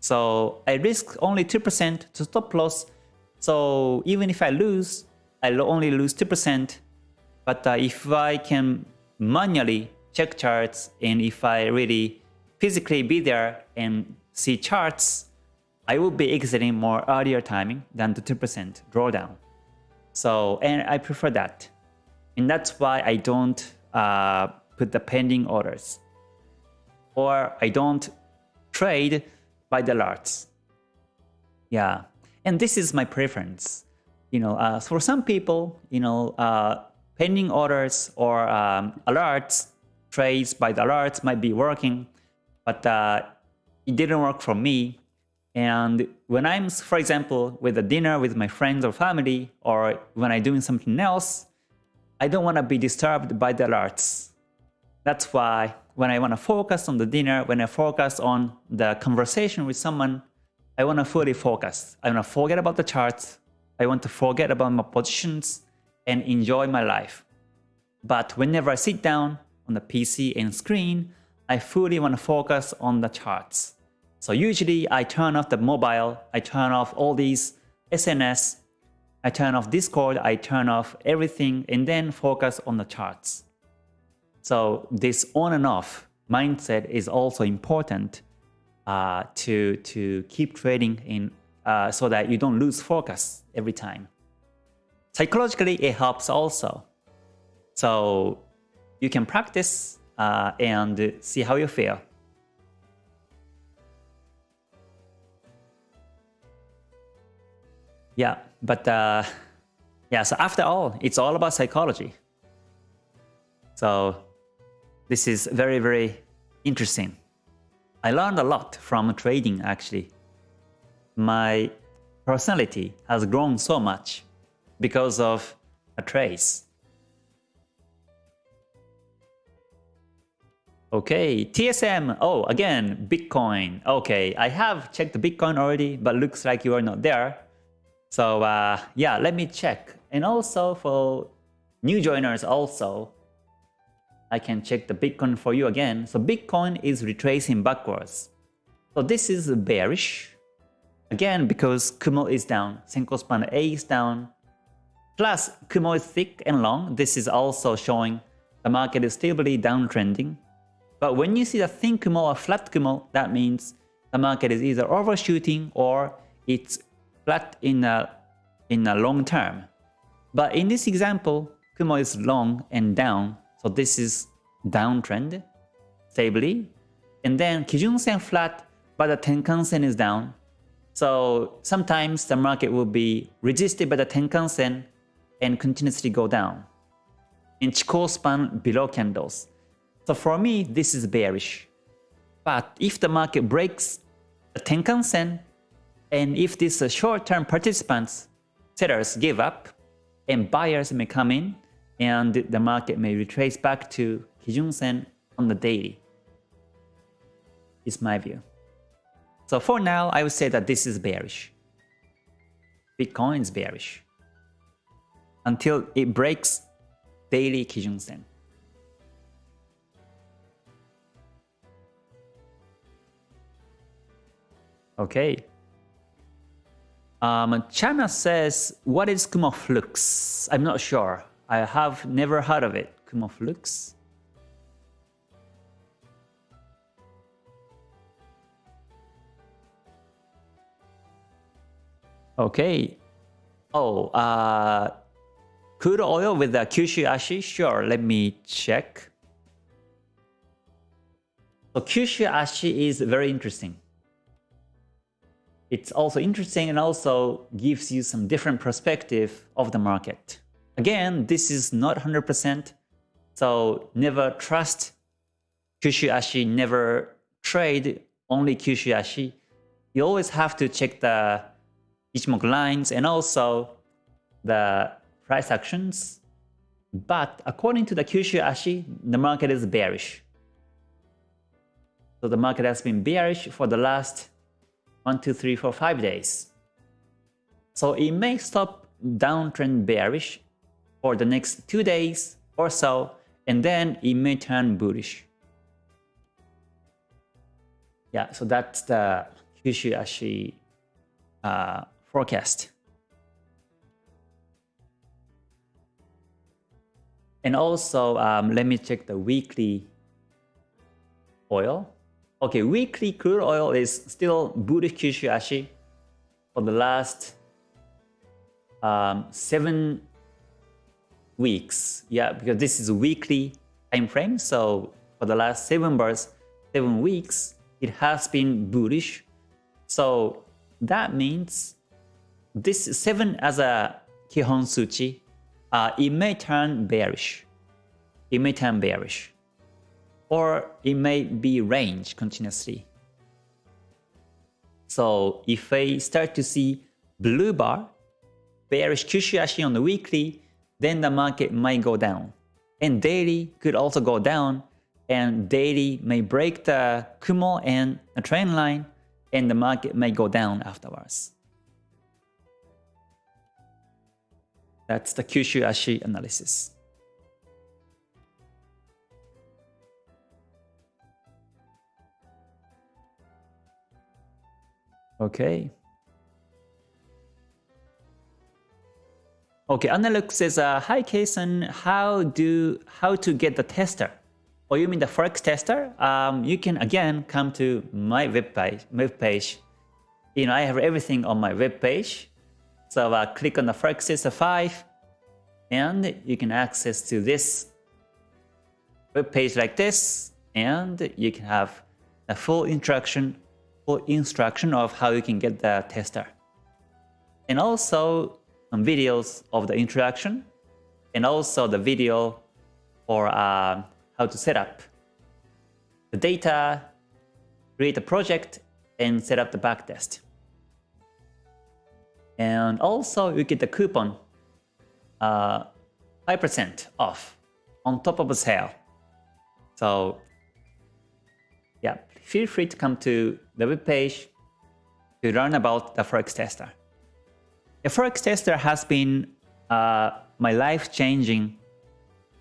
So I risk only 2% to stop loss, so even if I lose, I'll only lose 2%, but uh, if I can manually check charts and if I really physically be there and see charts, I will be exiting more earlier timing than the 2% drawdown. So, and I prefer that. And that's why I don't uh, put the pending orders. Or I don't trade by the alerts. Yeah, and this is my preference. You know, uh, for some people, you know, uh, pending orders or um, alerts, trades by the alerts might be working, but uh, it didn't work for me. And when I'm, for example, with a dinner with my friends or family, or when I'm doing something else, I don't want to be disturbed by the alerts. That's why when I want to focus on the dinner, when I focus on the conversation with someone, I want to fully focus. I want to forget about the charts. I want to forget about my positions and enjoy my life. But whenever I sit down on the PC and screen, I fully want to focus on the charts. So usually I turn off the mobile, I turn off all these SNS I turn off Discord, I turn off everything and then focus on the charts. So this on and off mindset is also important uh, to, to keep trading in uh, so that you don't lose focus every time. Psychologically, it helps also. So you can practice uh, and see how you feel. Yeah, but uh, yeah, so after all, it's all about psychology. So this is very, very interesting. I learned a lot from trading actually. My personality has grown so much because of a trace. Okay, TSM. Oh, again, Bitcoin. Okay, I have checked the Bitcoin already, but looks like you are not there. So uh, yeah, let me check. And also for new joiners also, I can check the Bitcoin for you again. So Bitcoin is retracing backwards. So this is bearish. Again, because Kumo is down, Senkou span A is down. Plus, Kumo is thick and long. This is also showing the market is stably downtrending. But when you see the thin Kumo or flat Kumo, that means the market is either overshooting or it's flat in a, in a long term. But in this example, Kumo is long and down, so this is downtrend, stably. And then Kijun Sen flat, but the Tenkan Sen is down. So sometimes the market will be resisted by the Tenkan Sen and continuously go down. In Chikou span below candles. So for me, this is bearish. But if the market breaks the Tenkan Sen and if these short-term participants, sellers give up, and buyers may come in, and the market may retrace back to Kijun Sen on the daily. Is my view. So for now, I would say that this is bearish. Bitcoin is bearish. Until it breaks daily Kijun Sen. Okay. Um, Chana says, what is Kumo Flux? I'm not sure. I have never heard of it. Kumo Flux. Okay. Oh, uh, crude oil with the Kyushu Ashi? Sure, let me check. So Kyushu Ashi is very interesting. It's also interesting and also gives you some different perspective of the market. Again, this is not 100%, so never trust Kyushu Ashi, never trade only Kyushu Ashi. You always have to check the Ichimoku lines and also the price actions. But according to the Kyushu Ashi, the market is bearish. So the market has been bearish for the last 1, 2, 3, 4, 5 days. So it may stop downtrend bearish for the next 2 days or so, and then it may turn bullish. Yeah, so that's the Kyushu Ashi uh, forecast. And also, um, let me check the weekly oil. Okay, weekly crude oil is still bullish Kyushu Ashi for the last um, seven weeks. Yeah, because this is a weekly time frame. So for the last seven bars, seven weeks, it has been bullish. So that means this 7 as a Kihon Suchi, uh, it may turn bearish. It may turn bearish. Or it may be range continuously. So if I start to see blue bar, bearish Kyushu on the weekly, then the market might go down. And daily could also go down, and daily may break the Kumo and the trend line, and the market may go down afterwards. That's the Kyushu Ashi analysis. Okay. Okay, Analux says, uh, "Hi, Kason. How do how to get the tester? Oh, you mean the forex tester? Um, you can again come to my web page. Web page. You know, I have everything on my web page. So uh, click on the Tester 5 and you can access to this web page like this and you can have a full instruction full instruction of how you can get the tester. And also some videos of the introduction and also the video for uh, how to set up the data, create a project, and set up the backtest. And also you get the coupon 5% uh, off on top of the sale. So yeah, feel free to come to the web page to learn about the Forex Tester. The Forex Tester has been uh, my life-changing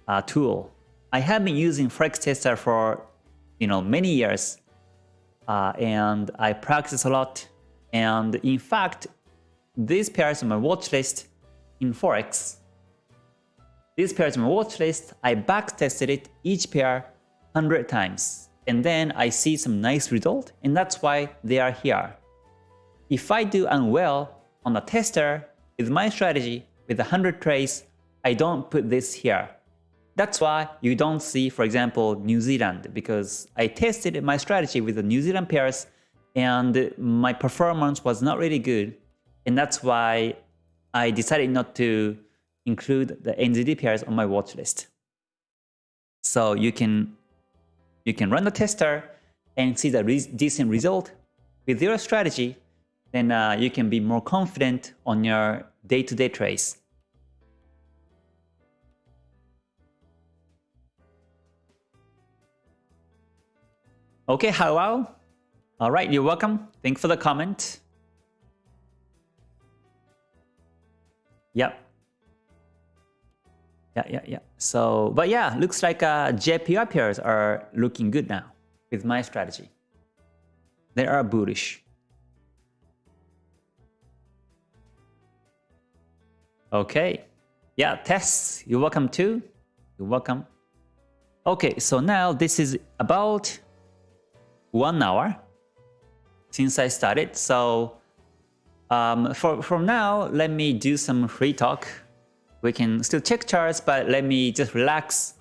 uh, tool. I have been using Forex Tester for you know many years, uh, and I practice a lot. And in fact, these pairs on my watch list in Forex. These pairs on my watch list, I backtested it each pair 100 times. And then I see some nice result, and that's why they are here. If I do unwell on the tester with my strategy with 100 trades, I don't put this here. That's why you don't see, for example, New Zealand, because I tested my strategy with the New Zealand pairs and my performance was not really good and that's why I decided not to include the NZD pairs on my watch list. So you can you can run the tester and see the re decent result with your strategy. Then uh, you can be more confident on your day-to-day -day trades. Okay, hello. All right, you're welcome. Thanks for the comment. Yep. Yeah, yeah, yeah. So, but yeah, looks like uh, JPY pairs are looking good now with my strategy. They are bullish. Okay. Yeah, Tess, you're welcome too. You're welcome. Okay, so now this is about one hour since I started. So um, for, from now, let me do some free talk. We can still check charts, but let me just relax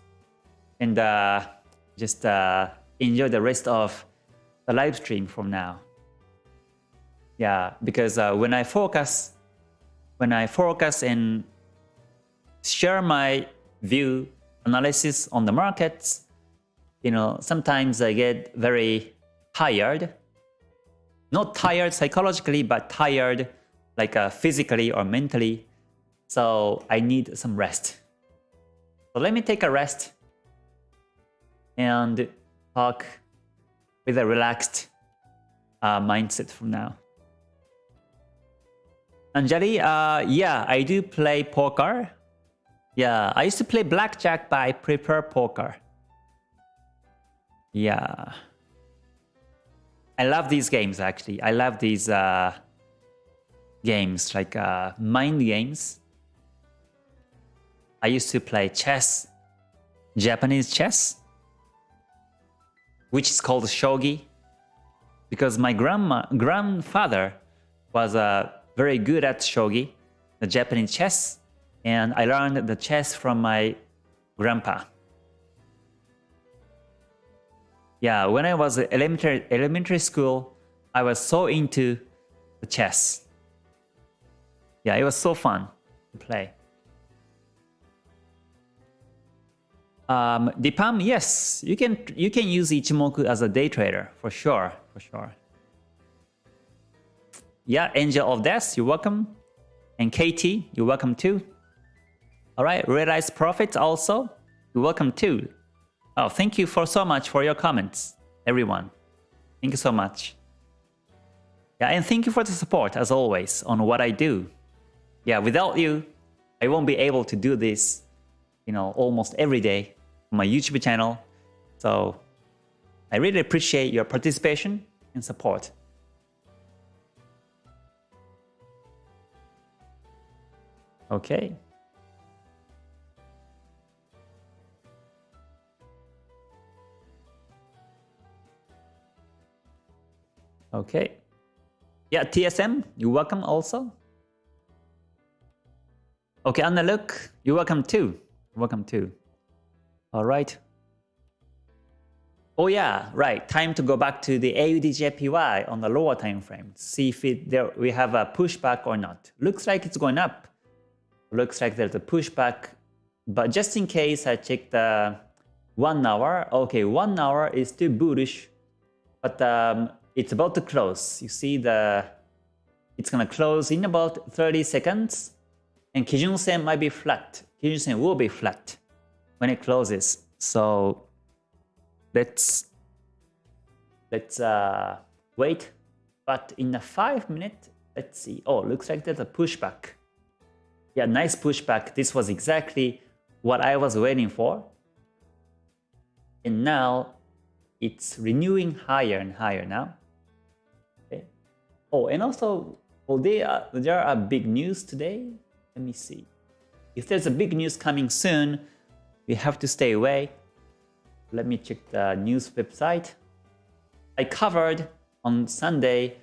and uh, just uh, enjoy the rest of the live stream from now. Yeah, because uh, when I focus, when I focus and share my view analysis on the markets, you know, sometimes I get very tired. Not tired psychologically, but tired like uh, physically or mentally. So I need some rest. So let me take a rest and talk with a relaxed uh, mindset from now. Anjali, uh, yeah, I do play poker. Yeah, I used to play blackjack, but I prefer poker. Yeah. I love these games actually. I love these uh, games like uh, mind games. I used to play chess, Japanese chess, which is called shogi, because my grandma grandfather was uh, very good at shogi, the Japanese chess, and I learned the chess from my grandpa. Yeah, when I was elementary elementary school, I was so into the chess. Yeah, it was so fun to play. Um, Dipam, yes, you can you can use Ichimoku as a day trader for sure, for sure. Yeah, Angel of Death, you're welcome. And Katie, you're welcome too. All right, Realize Profits also, you're welcome too. Oh, thank you for so much for your comments, everyone. Thank you so much. Yeah, and thank you for the support as always on what I do. Yeah, without you, I won't be able to do this, you know, almost every day on my YouTube channel. So I really appreciate your participation and support. Okay. Okay. Yeah, TSM, you're welcome also. Okay, Anna look, you're welcome too. Welcome too. All right. Oh yeah, right. Time to go back to the AUDJPY on the lower time frame. See if it, there we have a pushback or not. Looks like it's going up. Looks like there's a pushback. But just in case, I check the one hour. Okay, one hour is still bullish, but um, it's about to close. You see the it's gonna close in about 30 seconds, and Kijun Sen might be flat. Kijun Sen will be flat when it closes. So let's let's uh, wait. But in a five minute, let's see. Oh, looks like there's a pushback. Yeah, nice pushback. This was exactly what I was waiting for. And now it's renewing higher and higher now. Oh, and also, well, there are, there are big news today. Let me see. If there's a big news coming soon, we have to stay away. Let me check the news website. I covered on Sunday,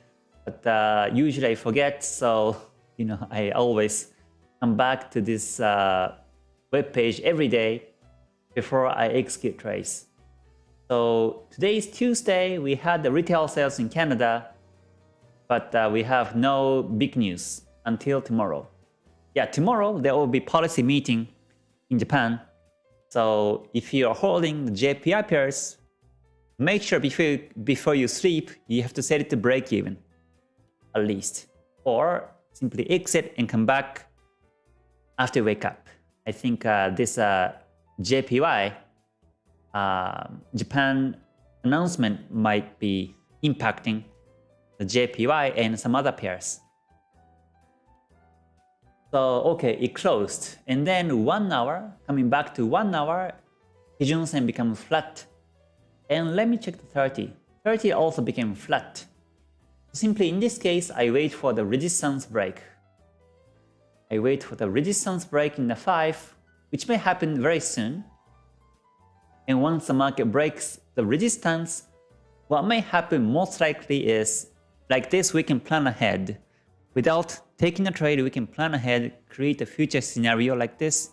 but uh, usually I forget, so you know I always come back to this uh, web page every day before I execute trades. So today is Tuesday. We had the retail sales in Canada, but uh, we have no big news until tomorrow. Yeah, tomorrow there will be policy meeting in Japan. So if you are holding the JPY pairs, make sure before, before you sleep, you have to set it to break even, at least. Or simply exit and come back after wake up. I think uh, this uh, JPY uh, Japan announcement might be impacting JPY and some other pairs. So okay, it closed, and then one hour coming back to one hour, Kijun Sen becomes flat. And let me check the 30. 30 also became flat. Simply in this case, I wait for the resistance break I wait for the resistance break in the 5, which may happen very soon. And once the market breaks the resistance, what may happen most likely is like this we can plan ahead. Without taking a trade, we can plan ahead, create a future scenario like this.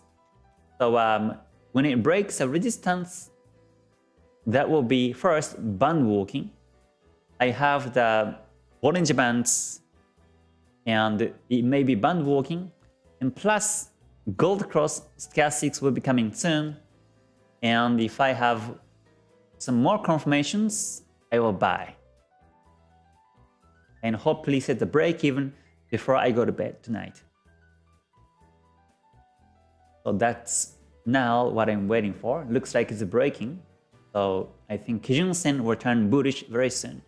So um, when it breaks a resistance, that will be first band walking. I have the orange bands and it may be band walking and plus gold cross stochastics will be coming soon and if I have some more confirmations I will buy and hopefully set the break even before I go to bed tonight so that's now what I'm waiting for looks like it's breaking so I think Kijun Sen will turn bullish very soon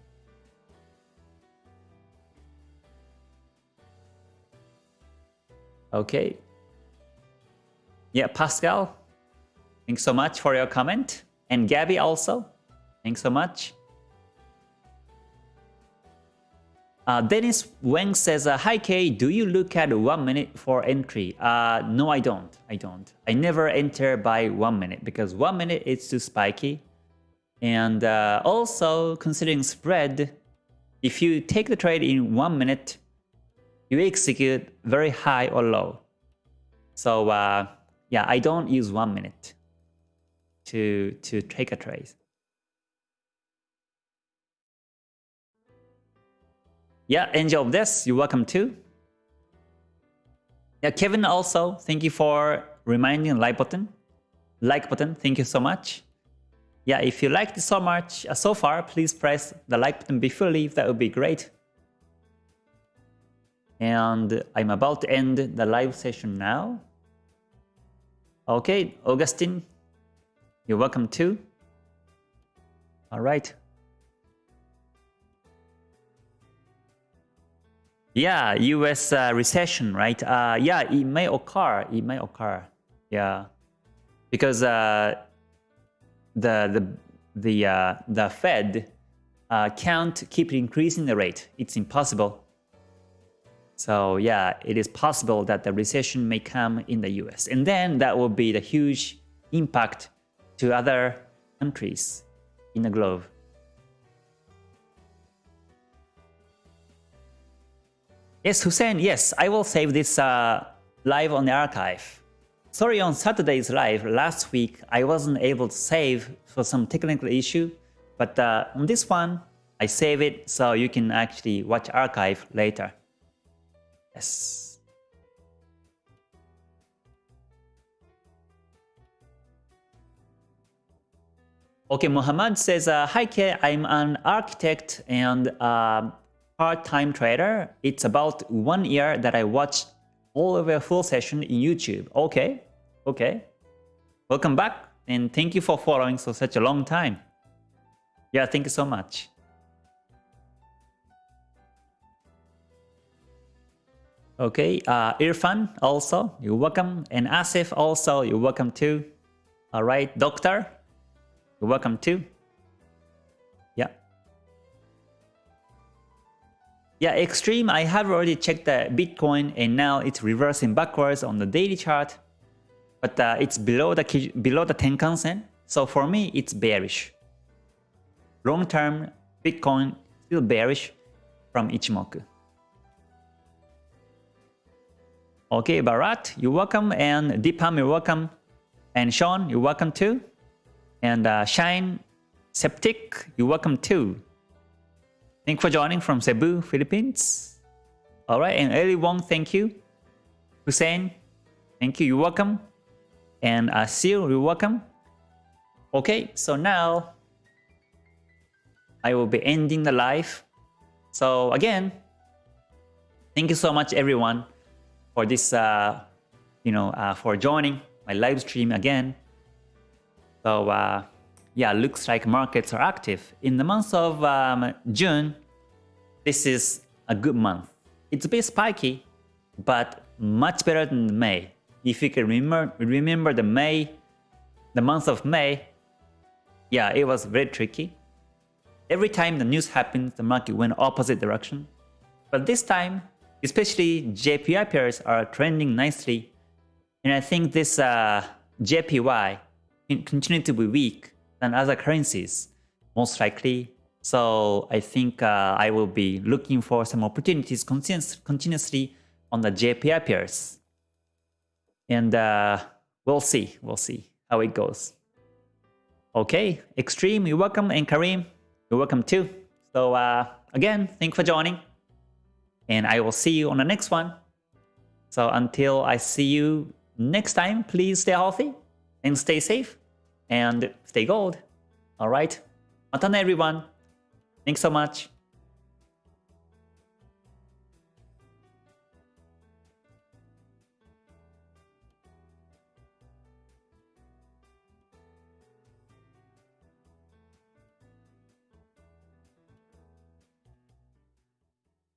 Okay. Yeah, Pascal, thanks so much for your comment. And Gabby also, thanks so much. Uh, Dennis Wang says, uh, Hi Kay, do you look at one minute for entry? Uh, no, I don't. I don't. I never enter by one minute because one minute is too spiky. And uh, also considering spread, if you take the trade in one minute, you execute very high or low. So uh, yeah, I don't use one minute to, to take a trade. Yeah, Angel of this, you're welcome too. Yeah, Kevin also, thank you for reminding like button. Like button, thank you so much. Yeah, if you liked it so much uh, so far, please press the like button before leave, that would be great and I'm about to end the live session now. Okay, Augustine, you're welcome too. All right. Yeah, US uh, recession, right? Uh, yeah, it may occur. It may occur. Yeah, because uh, the the the uh, the Fed uh, can't keep increasing the rate. It's impossible. So yeah, it is possible that the recession may come in the US. And then that will be the huge impact to other countries in the globe. Yes, Hussein, yes, I will save this uh, live on the archive. Sorry, on Saturday's live last week, I wasn't able to save for some technical issue, but uh, on this one, I save it so you can actually watch archive later. Yes. Okay, Muhammad says, uh, Hi Kay, I'm an architect and a part-time trader. It's about one year that I watched all of your full session in YouTube. Okay, okay. Welcome back and thank you for following for such a long time. Yeah, thank you so much. Okay, uh, Irfan also, you're welcome. And Asif also, you're welcome too. All right, Doctor, you're welcome too. Yeah, Extreme, I have already checked the Bitcoin and now it's reversing backwards on the daily chart. But uh, it's below the below the Tenkan Sen. So for me, it's bearish. Long term, Bitcoin still bearish from Ichimoku. Okay, Barat, you're welcome. And Deepam, you're welcome. And Sean, you're welcome too. And uh, Shine Septic, you're welcome too. Thank you for joining from Cebu, Philippines. All right, and Eli Wong, thank you. Hussein, thank you, you're welcome. And uh, Seal, you're welcome. Okay, so now I will be ending the live. So again, thank you so much everyone for this, uh, you know, uh, for joining my live stream again. So uh, yeah, looks like markets are active. In the month of um, June, this is a good month. It's a bit spiky, but much better than May. If you can remember, remember the May, the month of May, yeah, it was very tricky. Every time the news happened, the market went opposite direction. But this time, especially JPY pairs are trending nicely. And I think this uh, JPY can continue to be weak than other currencies, most likely. So I think uh, I will be looking for some opportunities continuously on the JPY pairs. And uh, we'll see, we'll see how it goes. Okay, Extreme, you're welcome, and Kareem, you're welcome too. So uh, again, thank you for joining. And I will see you on the next one. So until I see you next time, please stay healthy and stay safe and stay gold. All right. Matane everyone. Thanks so much.